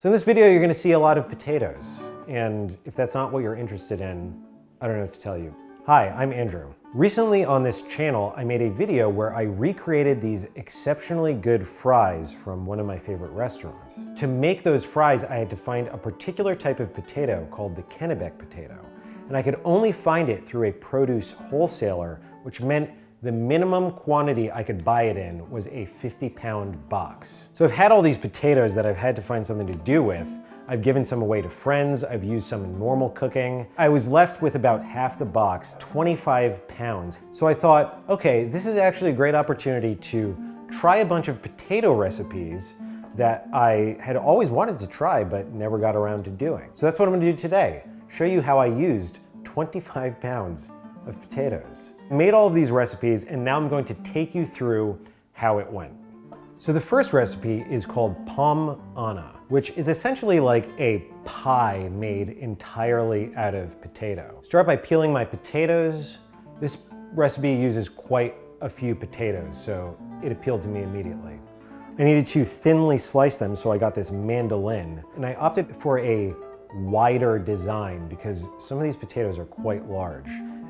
So in this video, you're gonna see a lot of potatoes. And if that's not what you're interested in, I don't know what to tell you. Hi, I'm Andrew. Recently on this channel, I made a video where I recreated these exceptionally good fries from one of my favorite restaurants. To make those fries, I had to find a particular type of potato called the Kennebec potato. And I could only find it through a produce wholesaler, which meant the minimum quantity I could buy it in was a 50 pound box. So I've had all these potatoes that I've had to find something to do with. I've given some away to friends, I've used some in normal cooking. I was left with about half the box, 25 pounds. So I thought, okay, this is actually a great opportunity to try a bunch of potato recipes that I had always wanted to try but never got around to doing. So that's what I'm gonna do today. Show you how I used 25 pounds of potatoes. Made all of these recipes and now I'm going to take you through how it went. So the first recipe is called Pommes Anna, which is essentially like a pie made entirely out of potato. Start by peeling my potatoes. This recipe uses quite a few potatoes, so it appealed to me immediately. I needed to thinly slice them, so I got this mandolin, and I opted for a wider design because some of these potatoes are quite large.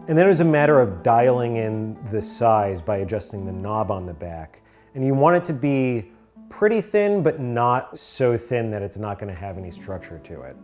And then it was a matter of dialing in the size by adjusting the knob on the back. And you want it to be pretty thin, but not so thin that it's not gonna have any structure to it.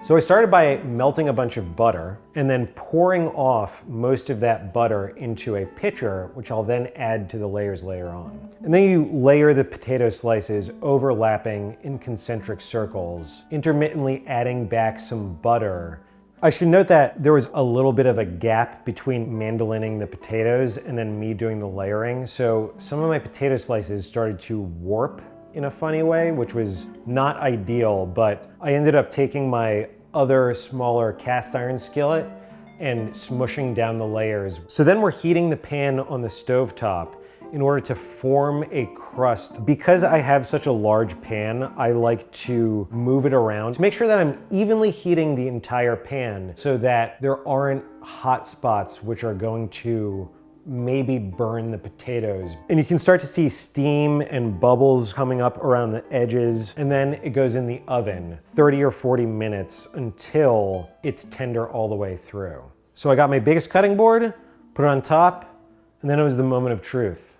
So I started by melting a bunch of butter and then pouring off most of that butter into a pitcher, which I'll then add to the layers later on. And then you layer the potato slices overlapping in concentric circles, intermittently adding back some butter I should note that there was a little bit of a gap between mandolining the potatoes and then me doing the layering. So some of my potato slices started to warp in a funny way, which was not ideal, but I ended up taking my other smaller cast iron skillet and smushing down the layers. So then we're heating the pan on the stove top in order to form a crust. Because I have such a large pan, I like to move it around to make sure that I'm evenly heating the entire pan so that there aren't hot spots which are going to maybe burn the potatoes. And you can start to see steam and bubbles coming up around the edges. And then it goes in the oven 30 or 40 minutes until it's tender all the way through. So I got my biggest cutting board, put it on top, and then it was the moment of truth.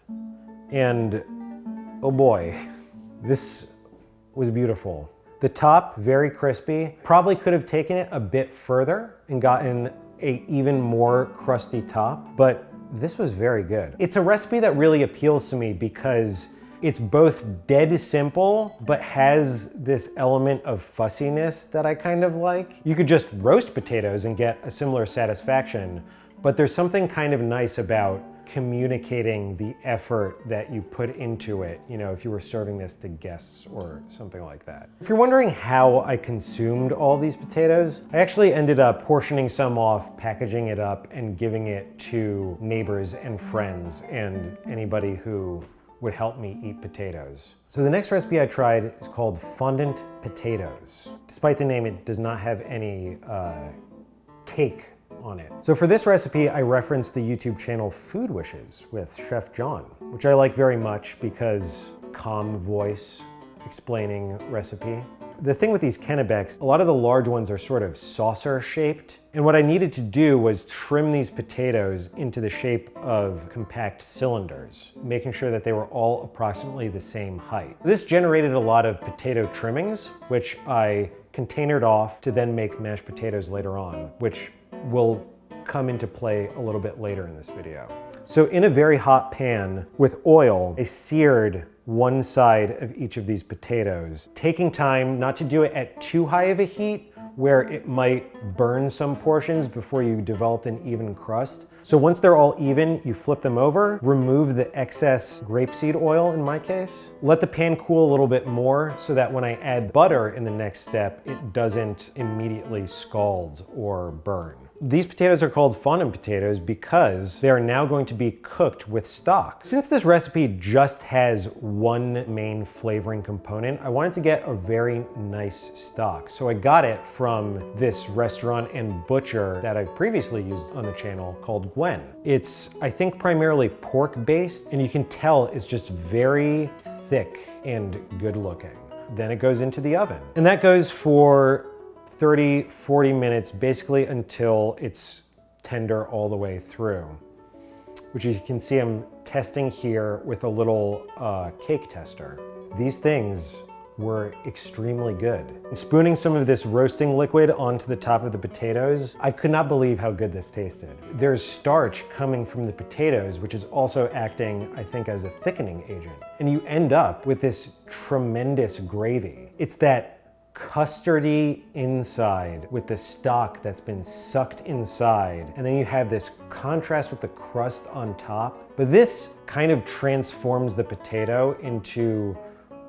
And oh boy, this was beautiful. The top, very crispy. Probably could have taken it a bit further and gotten a even more crusty top, but this was very good. It's a recipe that really appeals to me because it's both dead simple, but has this element of fussiness that I kind of like. You could just roast potatoes and get a similar satisfaction, but there's something kind of nice about communicating the effort that you put into it, you know, if you were serving this to guests or something like that. If you're wondering how I consumed all these potatoes, I actually ended up portioning some off, packaging it up, and giving it to neighbors and friends and anybody who would help me eat potatoes. So the next recipe I tried is called fondant potatoes. Despite the name, it does not have any uh, cake on it. So for this recipe, I referenced the YouTube channel Food Wishes with Chef John, which I like very much because calm voice explaining recipe. The thing with these Kennebecs, a lot of the large ones are sort of saucer shaped. And what I needed to do was trim these potatoes into the shape of compact cylinders, making sure that they were all approximately the same height. This generated a lot of potato trimmings, which I containered off to then make mashed potatoes later on, which will come into play a little bit later in this video. So in a very hot pan with oil, I seared one side of each of these potatoes, taking time not to do it at too high of a heat where it might burn some portions before you developed an even crust. So once they're all even, you flip them over, remove the excess grapeseed oil in my case, let the pan cool a little bit more so that when I add butter in the next step, it doesn't immediately scald or burn. These potatoes are called fondant potatoes because they are now going to be cooked with stock. Since this recipe just has one main flavoring component, I wanted to get a very nice stock. So I got it from this restaurant and butcher that I've previously used on the channel called Gwen. It's, I think, primarily pork based, and you can tell it's just very thick and good looking. then it goes into the oven. And that goes for 30, 40 minutes, basically until it's tender all the way through, which you can see I'm testing here with a little uh, cake tester. These things were extremely good. Spooning some of this roasting liquid onto the top of the potatoes, I could not believe how good this tasted. There's starch coming from the potatoes, which is also acting, I think, as a thickening agent. And you end up with this tremendous gravy. It's that custardy inside with the stock that's been sucked inside. And then you have this contrast with the crust on top. But this kind of transforms the potato into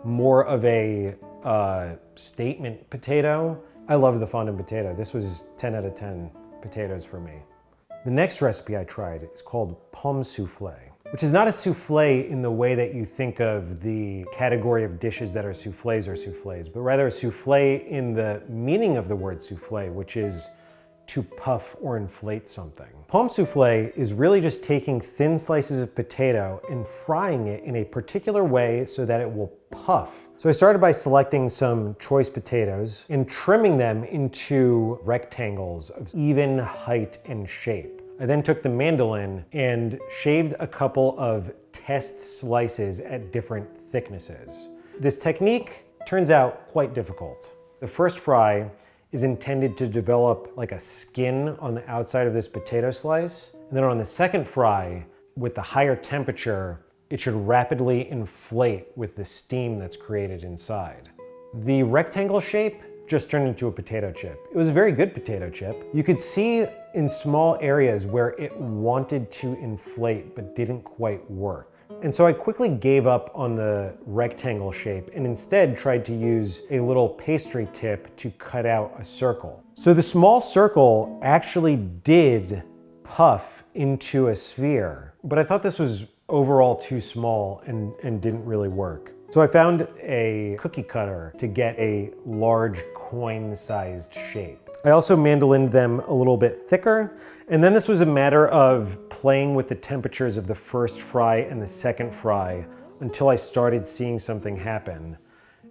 more of a uh, statement potato. I love the fondant potato. This was 10 out of 10 potatoes for me. The next recipe I tried is called pomme souffle, which is not a souffle in the way that you think of the category of dishes that are souffles or souffles, but rather a souffle in the meaning of the word souffle, which is to puff or inflate something. Pomme souffle is really just taking thin slices of potato and frying it in a particular way so that it will puff. So I started by selecting some choice potatoes and trimming them into rectangles of even height and shape. I then took the mandolin and shaved a couple of test slices at different thicknesses. This technique turns out quite difficult. The first fry is intended to develop like a skin on the outside of this potato slice. And then on the second fry, with the higher temperature, it should rapidly inflate with the steam that's created inside. The rectangle shape just turned into a potato chip. It was a very good potato chip. You could see in small areas where it wanted to inflate but didn't quite work. And so I quickly gave up on the rectangle shape and instead tried to use a little pastry tip to cut out a circle. So the small circle actually did puff into a sphere, but I thought this was overall too small and, and didn't really work. So I found a cookie cutter to get a large coin-sized shape. I also mandolined them a little bit thicker. And then this was a matter of playing with the temperatures of the first fry and the second fry until I started seeing something happen.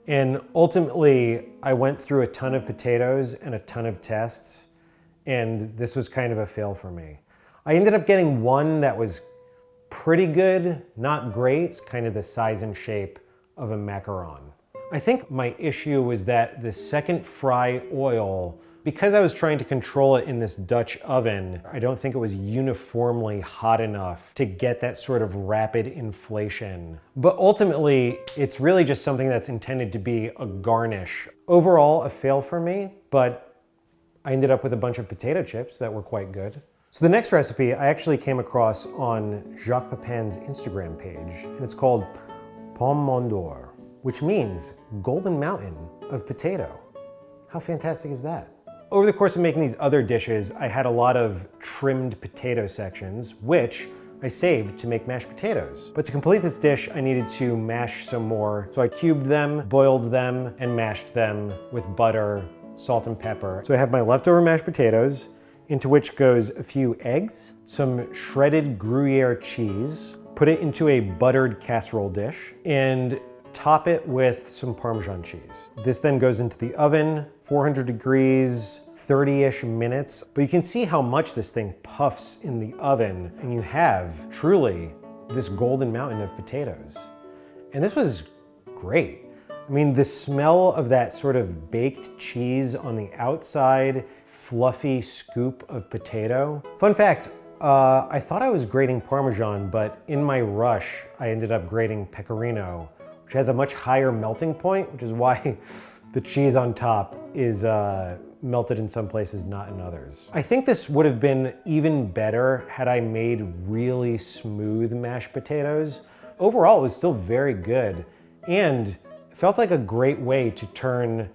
And ultimately, I went through a ton of potatoes and a ton of tests, and this was kind of a fail for me. I ended up getting one that was pretty good, not great, it's kind of the size and shape of a macaron. I think my issue was that the second fry oil because I was trying to control it in this Dutch oven, I don't think it was uniformly hot enough to get that sort of rapid inflation. But ultimately, it's really just something that's intended to be a garnish. Overall, a fail for me, but I ended up with a bunch of potato chips that were quite good. So the next recipe I actually came across on Jacques Pepin's Instagram page, and it's called Pomme Mont d'Or, which means golden mountain of potato. How fantastic is that? Over the course of making these other dishes, I had a lot of trimmed potato sections, which I saved to make mashed potatoes. But to complete this dish, I needed to mash some more. So I cubed them, boiled them, and mashed them with butter, salt and pepper. So I have my leftover mashed potatoes, into which goes a few eggs, some shredded Gruyere cheese, put it into a buttered casserole dish, and top it with some Parmesan cheese. This then goes into the oven, 400 degrees, 30-ish minutes, but you can see how much this thing puffs in the oven and you have truly this golden mountain of potatoes. And this was great. I mean, the smell of that sort of baked cheese on the outside, fluffy scoop of potato. Fun fact, uh, I thought I was grating Parmesan, but in my rush, I ended up grating Pecorino, which has a much higher melting point, which is why the cheese on top is uh, melted in some places, not in others. I think this would have been even better had I made really smooth mashed potatoes. Overall, it was still very good and felt like a great way to turn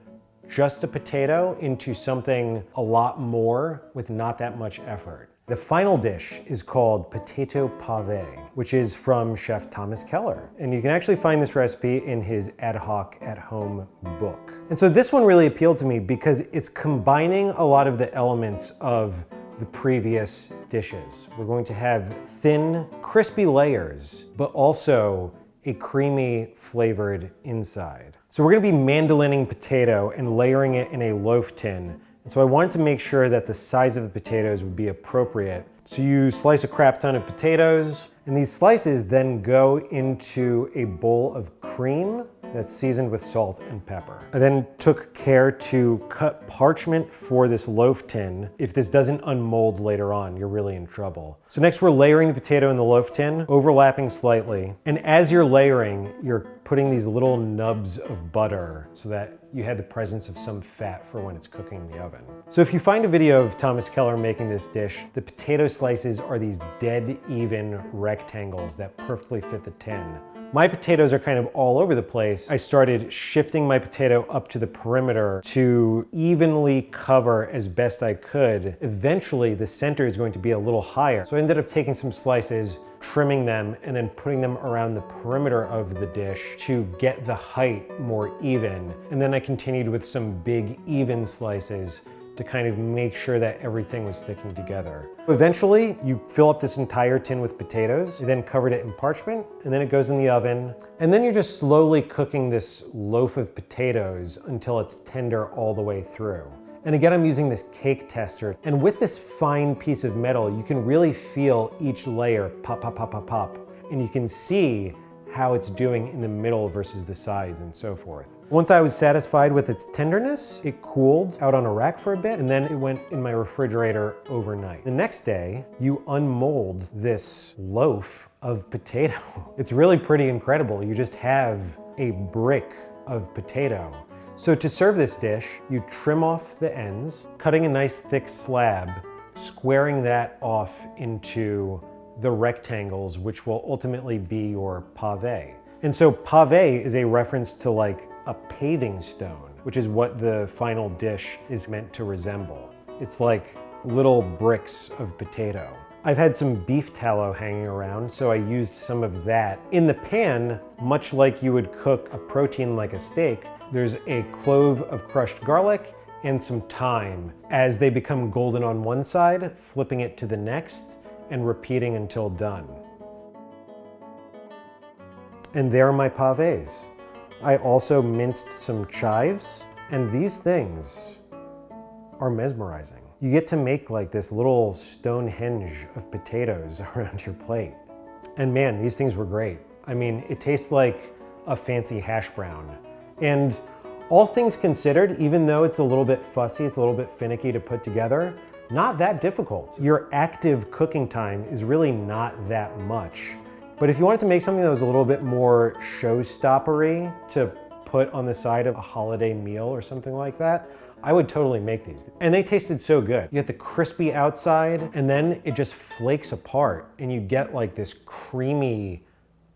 just a potato into something a lot more with not that much effort. The final dish is called potato pave, which is from Chef Thomas Keller. And you can actually find this recipe in his Ad Hoc at Home book. And so this one really appealed to me because it's combining a lot of the elements of the previous dishes. We're going to have thin, crispy layers, but also a creamy flavored inside. So we're gonna be mandolining potato and layering it in a loaf tin. And so I wanted to make sure that the size of the potatoes would be appropriate. So you slice a crap ton of potatoes, and these slices then go into a bowl of cream that's seasoned with salt and pepper. I then took care to cut parchment for this loaf tin. If this doesn't unmold later on, you're really in trouble. So next we're layering the potato in the loaf tin, overlapping slightly. And as you're layering, you're putting these little nubs of butter so that you had the presence of some fat for when it's cooking in the oven. So if you find a video of Thomas Keller making this dish, the potato slices are these dead even rectangles that perfectly fit the tin. My potatoes are kind of all over the place. I started shifting my potato up to the perimeter to evenly cover as best I could. Eventually, the center is going to be a little higher. So I ended up taking some slices, trimming them, and then putting them around the perimeter of the dish to get the height more even. And then I continued with some big even slices to kind of make sure that everything was sticking together. Eventually, you fill up this entire tin with potatoes, you then covered it in parchment, and then it goes in the oven. And then you're just slowly cooking this loaf of potatoes until it's tender all the way through. And again, I'm using this cake tester. And with this fine piece of metal, you can really feel each layer pop, pop, pop, pop, pop. And you can see how it's doing in the middle versus the sides and so forth. Once I was satisfied with its tenderness, it cooled out on a rack for a bit and then it went in my refrigerator overnight. The next day, you unmold this loaf of potato. It's really pretty incredible. You just have a brick of potato. So to serve this dish, you trim off the ends, cutting a nice thick slab, squaring that off into the rectangles, which will ultimately be your pave. And so pave is a reference to like a paving stone, which is what the final dish is meant to resemble. It's like little bricks of potato. I've had some beef tallow hanging around, so I used some of that. In the pan, much like you would cook a protein like a steak, there's a clove of crushed garlic and some thyme. As they become golden on one side, flipping it to the next and repeating until done. And there are my pavés. I also minced some chives, and these things are mesmerizing. You get to make like this little Stonehenge of potatoes around your plate. And man, these things were great. I mean, it tastes like a fancy hash brown. And all things considered, even though it's a little bit fussy, it's a little bit finicky to put together, not that difficult. Your active cooking time is really not that much. But if you wanted to make something that was a little bit more showstoppery to put on the side of a holiday meal or something like that, I would totally make these. And they tasted so good. You get the crispy outside and then it just flakes apart and you get like this creamy,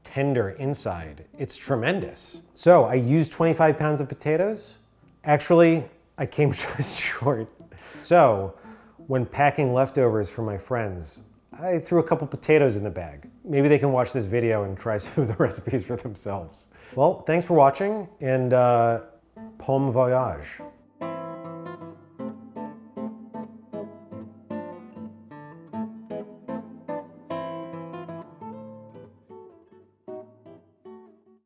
tender inside. It's tremendous. So I used 25 pounds of potatoes. Actually, I came just short. So when packing leftovers for my friends, I threw a couple potatoes in the bag. Maybe they can watch this video and try some of the recipes for themselves. Well, thanks for watching and uh, bon voyage.